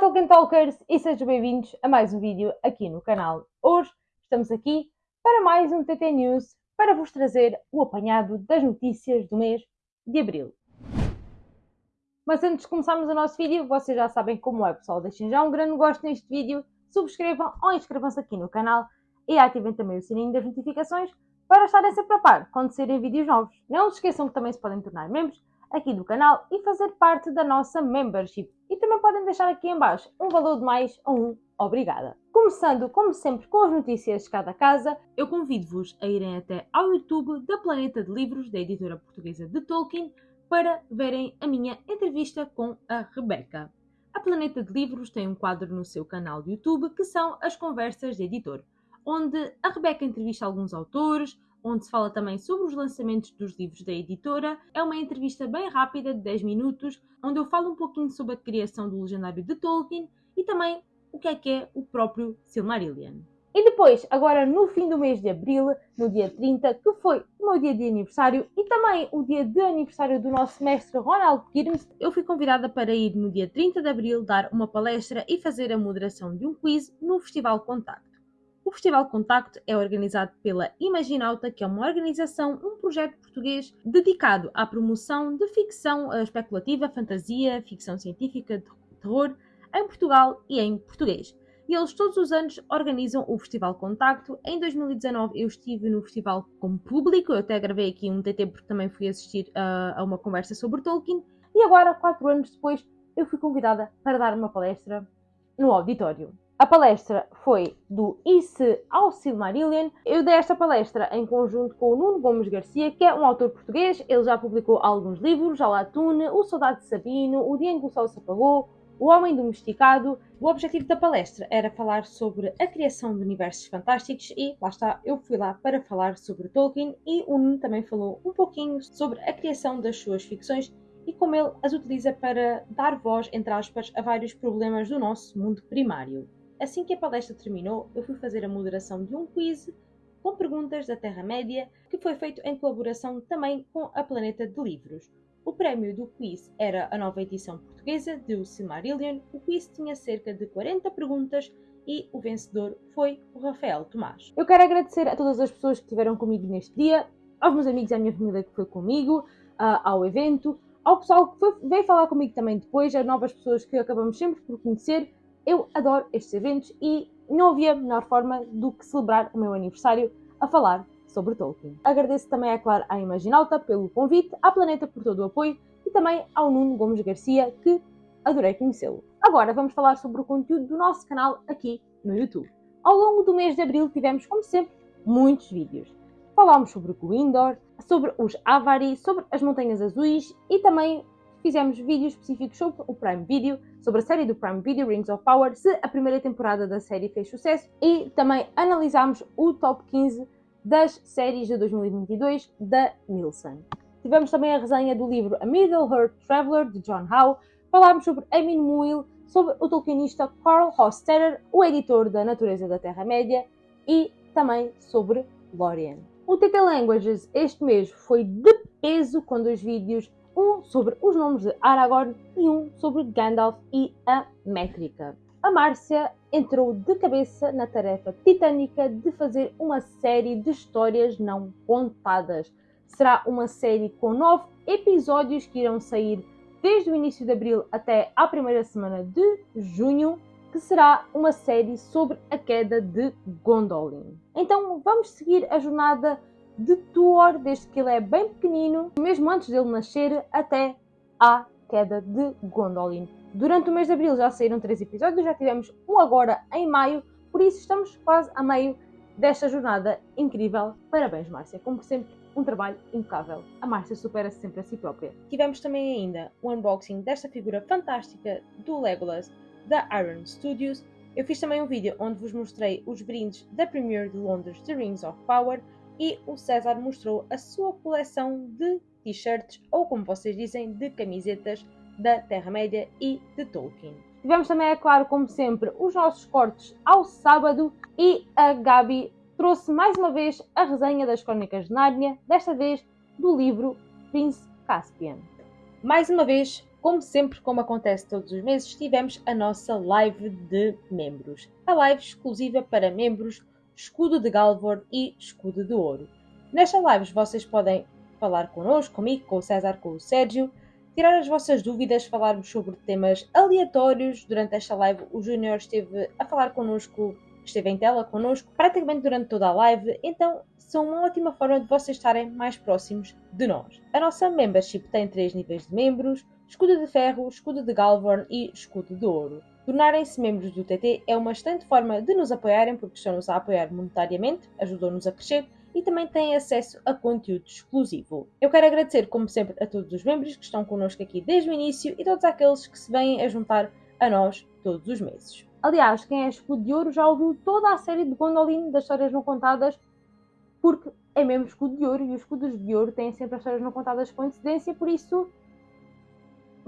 Tolkien Talkers e sejam bem-vindos a mais um vídeo aqui no canal. Hoje estamos aqui para mais um TT News para vos trazer o apanhado das notícias do mês de Abril. Mas antes de começarmos o nosso vídeo, vocês já sabem como é pessoal, deixem já um grande gosto neste vídeo, subscrevam ou inscrevam-se aqui no canal e ativem também o sininho das notificações para estarem sempre a par quando saírem vídeos novos. Não se esqueçam que também se podem tornar membros aqui do canal e fazer parte da nossa membership. Também podem deixar aqui em baixo um valor de mais ou um obrigada. Começando, como sempre, com as notícias de cada casa, eu convido-vos a irem até ao YouTube da Planeta de Livros, da editora portuguesa de Tolkien, para verem a minha entrevista com a Rebeca. A Planeta de Livros tem um quadro no seu canal de YouTube que são as conversas de editor, onde a Rebeca entrevista alguns autores, onde se fala também sobre os lançamentos dos livros da editora. É uma entrevista bem rápida, de 10 minutos, onde eu falo um pouquinho sobre a criação do legendário de Tolkien e também o que é que é o próprio Silmarillion. E depois, agora no fim do mês de Abril, no dia 30, que foi o meu dia de aniversário e também o dia de aniversário do nosso mestre Ronald Kirmes, eu fui convidada para ir no dia 30 de Abril dar uma palestra e fazer a moderação de um quiz no Festival Contact. O Festival Contacto é organizado pela Imaginauta, que é uma organização, um projeto português dedicado à promoção de ficção especulativa, fantasia, ficção científica, terror, em Portugal e em português. E eles todos os anos organizam o Festival Contacto. Em 2019 eu estive no festival como público, eu até gravei aqui um TT porque também fui assistir uh, a uma conversa sobre Tolkien. E agora, quatro anos depois, eu fui convidada para dar uma palestra no auditório. A palestra foi do Isso ao Silmarillion. Eu dei esta palestra em conjunto com o Nuno Gomes Garcia, que é um autor português. Ele já publicou alguns livros, já Latune, O Soldado de Sabino, O Dia em que o Sol se apagou, O Homem Domesticado. O objetivo da palestra era falar sobre a criação de universos fantásticos e, lá está, eu fui lá para falar sobre Tolkien e o Nuno também falou um pouquinho sobre a criação das suas ficções e como ele as utiliza para dar voz, entre aspas, a vários problemas do nosso mundo primário. Assim que a palestra terminou, eu fui fazer a moderação de um quiz com perguntas da Terra-média, que foi feito em colaboração também com a Planeta de Livros. O prémio do quiz era a nova edição portuguesa de O Silmarillion. O quiz tinha cerca de 40 perguntas e o vencedor foi o Rafael Tomás. Eu quero agradecer a todas as pessoas que estiveram comigo neste dia, aos meus amigos e à minha família que foi comigo, ao evento, ao pessoal que foi, veio falar comigo também depois, a novas pessoas que acabamos sempre por conhecer eu adoro estes eventos e não havia melhor forma do que celebrar o meu aniversário a falar sobre Tolkien. Agradeço também, é claro, à Imaginalta pelo convite, à Planeta por todo o apoio e também ao Nuno Gomes Garcia, que adorei conhecê-lo. Agora vamos falar sobre o conteúdo do nosso canal aqui no YouTube. Ao longo do mês de Abril tivemos, como sempre, muitos vídeos. Falámos sobre o Gwindor, sobre os Avari, sobre as Montanhas Azuis e também fizemos vídeos específicos sobre o Prime Video, sobre a série do Prime Video Rings of Power, se a primeira temporada da série fez sucesso e também analisámos o top 15 das séries de 2022 da Nielsen. Tivemos também a resenha do livro A Middle-earth Traveler, de John Howe, falámos sobre Emin Muil, sobre o tolkienista Carl Hostetter, o editor da Natureza da Terra-média, e também sobre Lórien. O TT Languages este mês foi de peso com dois vídeos um sobre os nomes de Aragorn e um sobre Gandalf e a métrica. A Márcia entrou de cabeça na tarefa titânica de fazer uma série de histórias não contadas. Será uma série com nove episódios que irão sair desde o início de abril até à primeira semana de junho, que será uma série sobre a queda de Gondolin. Então vamos seguir a jornada de Tuor desde que ele é bem pequenino, mesmo antes dele nascer, até à queda de Gondolin. Durante o mês de abril já saíram três episódios, já tivemos um agora em maio, por isso estamos quase a meio desta jornada incrível. Parabéns, Márcia, como sempre, um trabalho impecável. A Márcia supera-se sempre a si própria. Tivemos também ainda o unboxing desta figura fantástica do Legolas da Iron Studios. Eu fiz também um vídeo onde vos mostrei os brindes da Premiere de Londres de Rings of Power e o César mostrou a sua coleção de t-shirts, ou como vocês dizem, de camisetas da Terra-média e de Tolkien. Tivemos também, é claro, como sempre, os nossos cortes ao sábado e a Gabi trouxe mais uma vez a resenha das Crónicas de Nárnia, desta vez do livro Prince Caspian. Mais uma vez, como sempre, como acontece todos os meses, tivemos a nossa live de membros. A live exclusiva para membros Escudo de Galvor e Escudo de Ouro. Nesta live vocês podem falar connosco, comigo, com o César, com o Sérgio, tirar as vossas dúvidas, falarmos sobre temas aleatórios. Durante esta live o Júnior esteve a falar connosco, esteve em tela connosco, praticamente durante toda a live, então são uma ótima forma de vocês estarem mais próximos de nós. A nossa membership tem três níveis de membros, escudo de ferro, escudo de Galvorn e escudo de ouro. Tornarem-se membros do TT é uma excelente forma de nos apoiarem porque estão-nos a apoiar monetariamente, ajudam-nos a crescer e também têm acesso a conteúdo exclusivo. Eu quero agradecer, como sempre, a todos os membros que estão connosco aqui desde o início e todos aqueles que se vêm a juntar a nós todos os meses. Aliás, quem é escudo de ouro já ouviu toda a série de Gondolin das histórias não contadas, porque é mesmo escudo de ouro e os escudos de ouro têm sempre as histórias não contadas com antecedência, por isso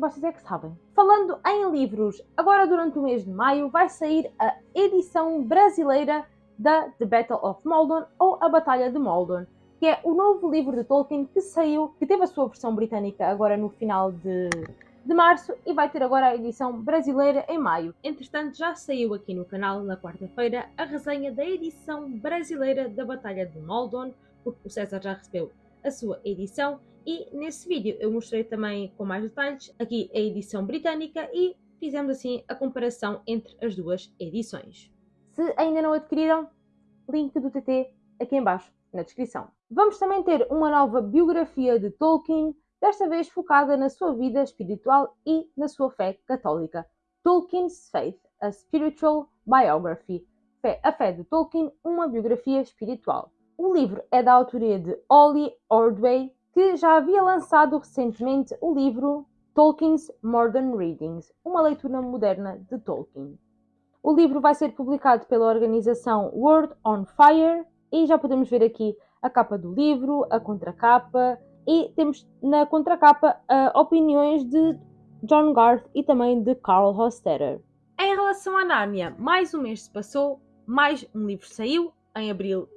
vocês é que sabem. Falando em livros, agora durante o mês de maio vai sair a edição brasileira da The Battle of Maldon ou A Batalha de Maldon, que é o novo livro de Tolkien que saiu, que teve a sua versão britânica agora no final de, de março e vai ter agora a edição brasileira em maio. Entretanto, já saiu aqui no canal na quarta-feira a resenha da edição brasileira da Batalha de Maldon, porque o César já recebeu a sua edição e nesse vídeo eu mostrei também com mais detalhes aqui a edição britânica e fizemos assim a comparação entre as duas edições. Se ainda não adquiriram, link do TT aqui embaixo na descrição. Vamos também ter uma nova biografia de Tolkien, desta vez focada na sua vida espiritual e na sua fé católica. Tolkien's Faith, a Spiritual Biography. Fé, a fé de Tolkien, uma biografia espiritual. O livro é da autoria de Ollie Ordway, que já havia lançado recentemente o livro Tolkien's Modern Readings, uma leitura moderna de Tolkien. O livro vai ser publicado pela organização World on Fire e já podemos ver aqui a capa do livro, a contracapa e temos na contracapa uh, opiniões de John Garth e também de Carl Hostetter. Em relação à Nárnia, mais um mês se passou, mais um livro saiu, em abril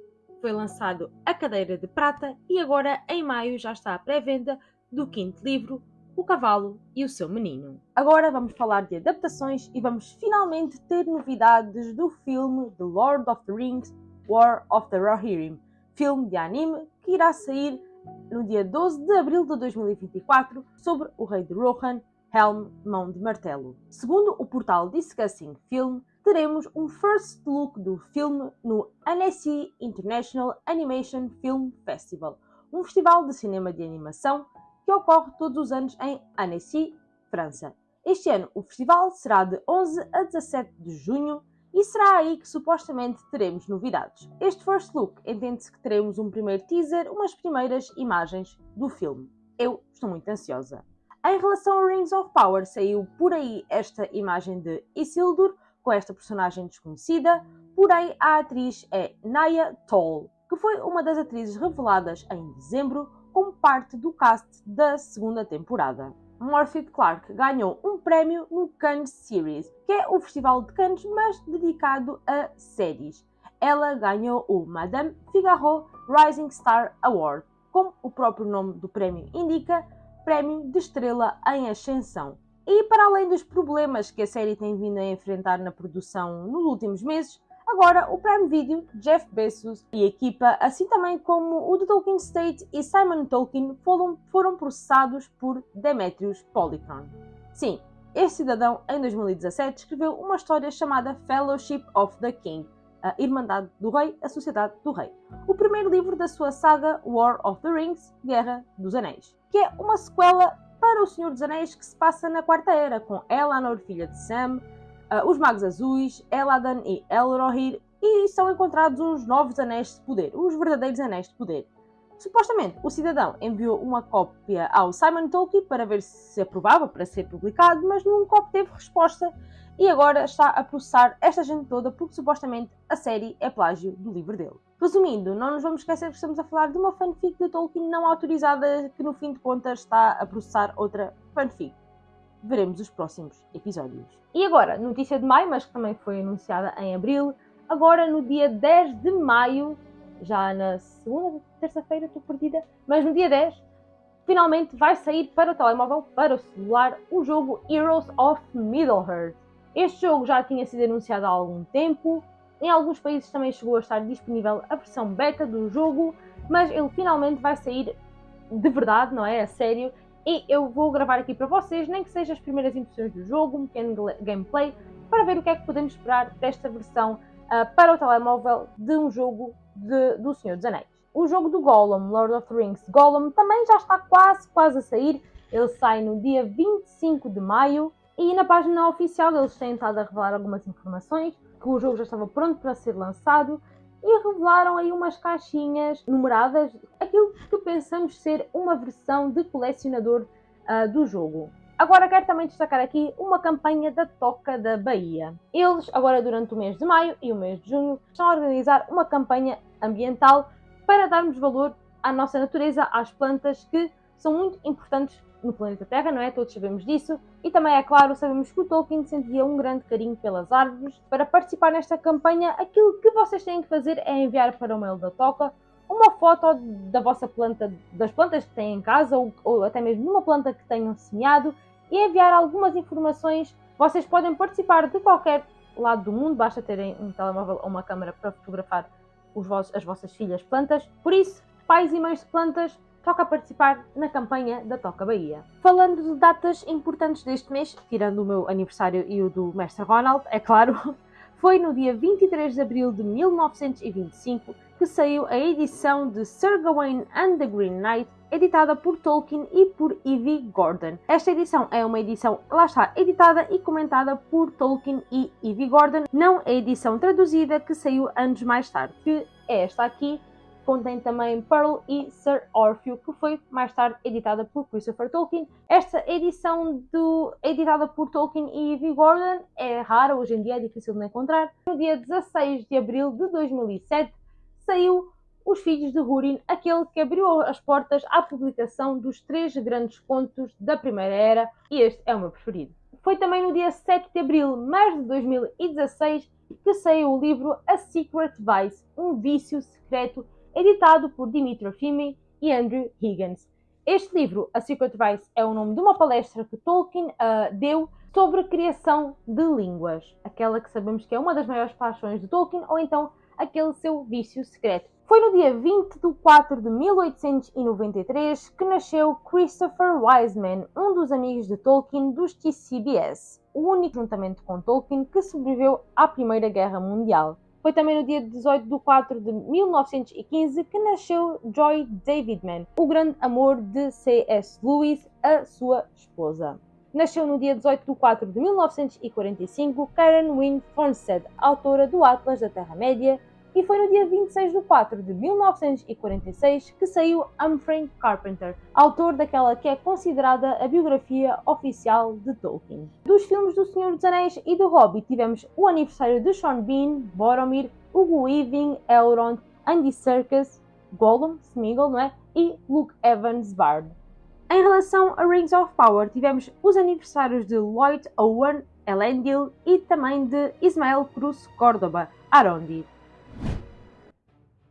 foi lançado A Cadeira de Prata e agora em maio já está à pré-venda do quinto livro, O Cavalo e o Seu Menino. Agora vamos falar de adaptações e vamos finalmente ter novidades do filme The Lord of the Rings War of the Rohirrim, filme de anime que irá sair no dia 12 de abril de 2024 sobre o rei de Rohan, Helm, Mão de Martelo. Segundo o portal Discussing Film, teremos um first look do filme no Annecy International Animation Film Festival, um festival de cinema de animação que ocorre todos os anos em Annecy, França. Este ano o festival será de 11 a 17 de junho e será aí que supostamente teremos novidades. Este first look entende-se que teremos um primeiro teaser, umas primeiras imagens do filme. Eu estou muito ansiosa. Em relação a Rings of Power, saiu por aí esta imagem de Isildur, com esta personagem desconhecida, porém a atriz é Naya Toll, que foi uma das atrizes reveladas em dezembro como parte do cast da segunda temporada. Morphy Clark ganhou um prémio no Cannes Series, que é o festival de Cannes, mas dedicado a séries. Ela ganhou o Madame Figaro Rising Star Award, como o próprio nome do prémio indica, prémio de estrela em ascensão. E para além dos problemas que a série tem vindo a enfrentar na produção nos últimos meses, agora o Prime Video, Jeff Bezos e a equipa, assim também como o The Tolkien State e Simon Tolkien, foram, foram processados por Demetrius Polychron. Sim, este cidadão, em 2017, escreveu uma história chamada Fellowship of the King, a Irmandade do Rei, a Sociedade do Rei, o primeiro livro da sua saga War of the Rings, Guerra dos Anéis, que é uma sequela O Senhor dos Anéis, que se passa na Quarta Era, com Elanor, filha de Sam, uh, os Magos Azuis, Eladan e Elrohir, e são encontrados uns novos Anéis de Poder, os verdadeiros Anéis de Poder. Supostamente, o cidadão enviou uma cópia ao Simon Tolkien para ver se aprovava para ser publicado, mas nunca obteve resposta e agora está a processar esta gente toda porque supostamente a série é plágio do livro dele. Resumindo, não nos vamos esquecer que estamos a falar de uma fanfic de Tolkien não autorizada que no fim de contas está a processar outra fanfic. Veremos os próximos episódios. E agora, notícia de maio, mas que também foi anunciada em abril, agora no dia 10 de maio, já na segunda, terça-feira, estou perdida, mas no dia 10, finalmente vai sair para o telemóvel, para o celular, o jogo Heroes of Middle-earth. Este jogo já tinha sido anunciado há algum tempo, em alguns países também chegou a estar disponível a versão beta do jogo, mas ele finalmente vai sair de verdade, não é? A sério. E eu vou gravar aqui para vocês, nem que seja as primeiras impressões do jogo, um pequeno gameplay, para ver o que é que podemos esperar desta versão uh, para o telemóvel de um jogo de, do Senhor dos Anéis. O jogo do Gollum, Lord of the Rings Gollum, também já está quase, quase a sair. Ele sai no dia 25 de maio e na página oficial eles têm estado a revelar algumas informações, que o jogo já estava pronto para ser lançado e revelaram aí umas caixinhas numeradas, aquilo que pensamos ser uma versão de colecionador uh, do jogo. Agora quero também destacar aqui uma campanha da Toca da Bahia. Eles, agora durante o mês de maio e o mês de junho, estão a organizar uma campanha ambiental para darmos valor à nossa natureza, às plantas que são muito importantes no planeta Terra, não é? Todos sabemos disso. E também, é claro, sabemos que o Tolkien sentia um grande carinho pelas árvores. Para participar nesta campanha, aquilo que vocês têm que fazer é enviar para o mail da Toca uma foto da vossa planta, das plantas que têm em casa, ou, ou até mesmo uma planta que tenham semeado, e enviar algumas informações. Vocês podem participar de qualquer lado do mundo, basta terem um telemóvel ou uma câmera para fotografar vossos, as vossas filhas plantas. Por isso, pais e mães de plantas, toca participar na campanha da Toca Bahia. Falando de datas importantes deste mês, tirando o meu aniversário e o do Mestre Ronald, é claro, foi no dia 23 de abril de 1925 que saiu a edição de Sir Gawain and the Green Knight, editada por Tolkien e por Evie Gordon. Esta edição é uma edição, lá está, editada e comentada por Tolkien e Evie Gordon, não a edição traduzida que saiu anos mais tarde, que é esta aqui, contém também Pearl e Sir Orfeu, que foi mais tarde editada por Christopher Tolkien. Esta edição do, editada por Tolkien e Evie Gordon é rara, hoje em dia é difícil de encontrar. No dia 16 de abril de 2007 saiu Os Filhos de Húrin, aquele que abriu as portas à publicação dos três grandes contos da Primeira Era, e este é o meu preferido. Foi também no dia 7 de abril, mas de 2016, que saiu o livro A Secret Vice, um vício secreto editado por Dimitri Fimi e Andrew Higgins. Este livro, A Secret Vice, é o nome de uma palestra que Tolkien uh, deu sobre a criação de línguas, aquela que sabemos que é uma das maiores paixões de Tolkien, ou então aquele seu vício secreto. Foi no dia 20 de 4 de 1893 que nasceu Christopher Wiseman, um dos amigos de Tolkien dos TCBS, o único juntamente com Tolkien que sobreviveu à Primeira Guerra Mundial. Foi também no dia 18 de 4 de 1915 que nasceu Joy Davidman, o grande amor de C.S. Lewis, a sua esposa. Nasceu no dia 18 de 4 de 1945 Karen Wynne Fornsted, autora do Atlas da Terra-média, e foi no dia 26 de 4 de 1946 que saiu Humphrey Carpenter, autor daquela que é considerada a biografia oficial de Tolkien. Dos filmes do Senhor dos Anéis e do Hobbit tivemos o aniversário de Sean Bean, Boromir, Hugo Weaving, Elrond, Andy Serkis, Gollum, Smeagol, não é? E Luke Evans Bard. Em relação a Rings of Power, tivemos os aniversários de Lloyd Owen, Elendil e também de Ismael Cruz Córdoba, Arondi.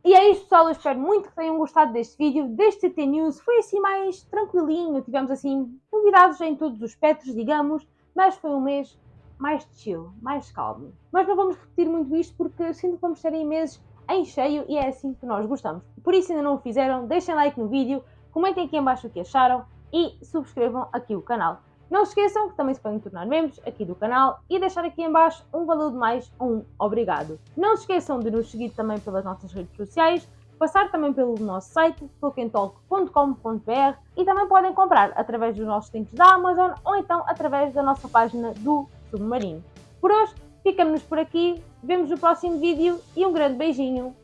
E é isto pessoal, eu espero muito que tenham gostado deste vídeo, deste TT News, foi assim mais tranquilinho, tivemos assim novidades em todos os espectros, digamos, mas foi um mês mais chill, mais calmo. Mas não vamos repetir muito isto porque sinto que vamos ter meses em cheio e é assim que nós gostamos. Por isso ainda não o fizeram, deixem like no vídeo, comentem aqui em baixo o que acharam e subscrevam aqui o canal. Não se esqueçam que também se podem tornar membros aqui do canal e deixar aqui em baixo um valor de mais um obrigado. Não se esqueçam de nos seguir também pelas nossas redes sociais, passar também pelo nosso site tolkientalk.com.br e também podem comprar através dos nossos links da Amazon ou então através da nossa página do Submarino. Por hoje, ficamos por aqui, vemos no próximo vídeo e um grande beijinho.